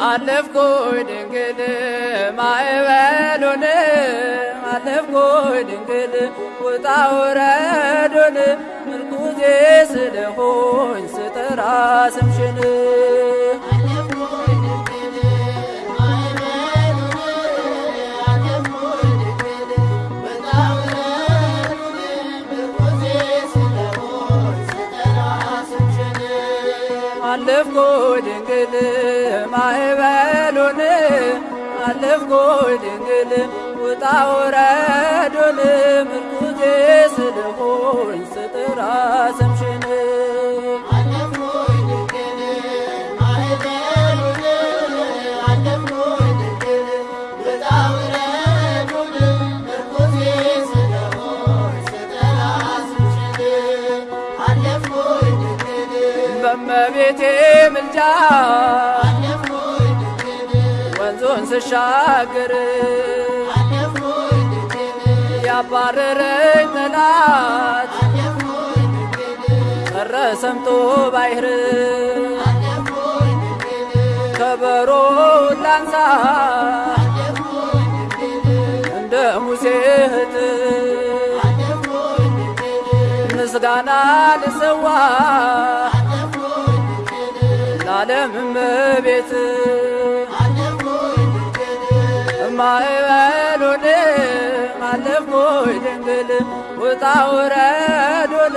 አለፍኩኝ ድንግል ማዕበሉን አለፍኩኝ ድንግል ውጣ ውረዱን። ምርኩዜ ስለሆኝ ስጠራ ስምሽን አለፍኩኝ ድንግል ማዕበሉን አለፍኩኝ ድንግል ውጣ ውረዱን ምርኩዜ ስለሆኝ ስጠራ ስምሽን በመቤቴ ምልጃ ወንዙን ስሻገር ያባረረኝ ጠላት ቀረ ሰምጦ ባይር ከበሮውን ላንሳ እንደ ሙሴ እህት ምስጋና ልሰዋ ለዓለም እመቤት ማዕበሉን አለፍኩኝ ድንግል ውጣ ውረዱን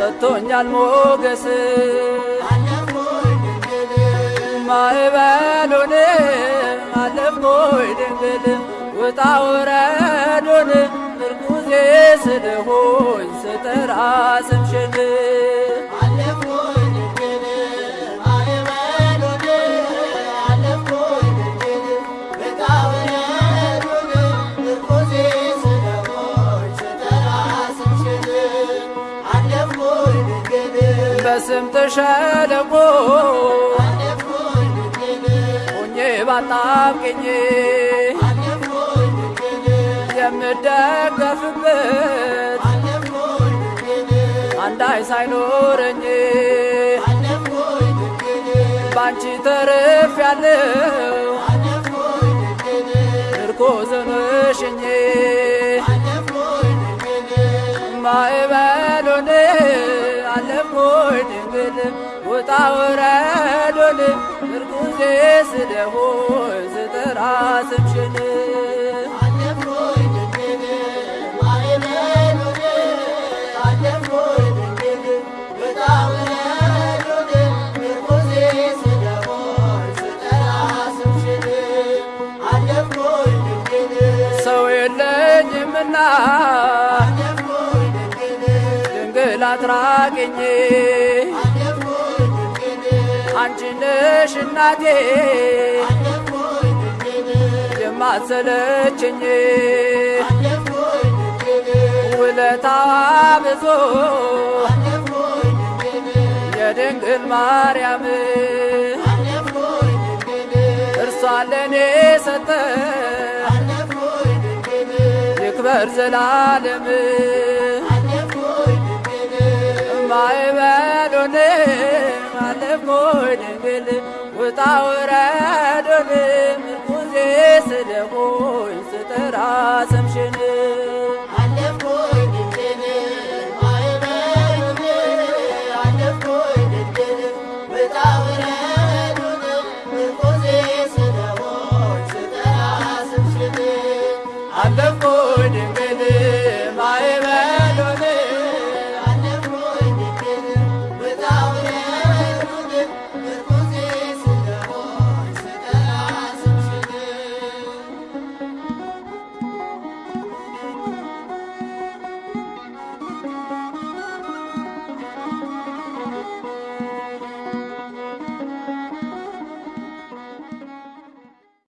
ሰጥቶኛል ሞገስ። ማዕበሉን አለፍኩኝ ድንግል። ውጣ ውረዱን ምርኩዜ ስለሆኝ ስጠራ ስምሽን በስምጥ ሸለቆ ሆኜ ባጣብቅኝ የምደገፍበት አንዳይ ሳይኖረኝ ባንቺ ተርፍ ያለው ምርኮዝ ሆነሽኝ ድንግል ውጣ ውረዱን ምርኩዜ ስለሆኝ ስጠራ ስምሽን ሰው የለኝምና ድንግል አትራቅኝ አንቺ ነሽ እናቴ የማትሰለችኝ። ውለታዋ ብዙ የድንግል ማርያም እርሷ ለእኔ ሰጠ። ይክበር ዘላለም ማዕበሉን አለፍኩኝ ድንግል ውጣ ውረዱን ምርኩዜ ስለሆኝ ስጠራ ስምሽን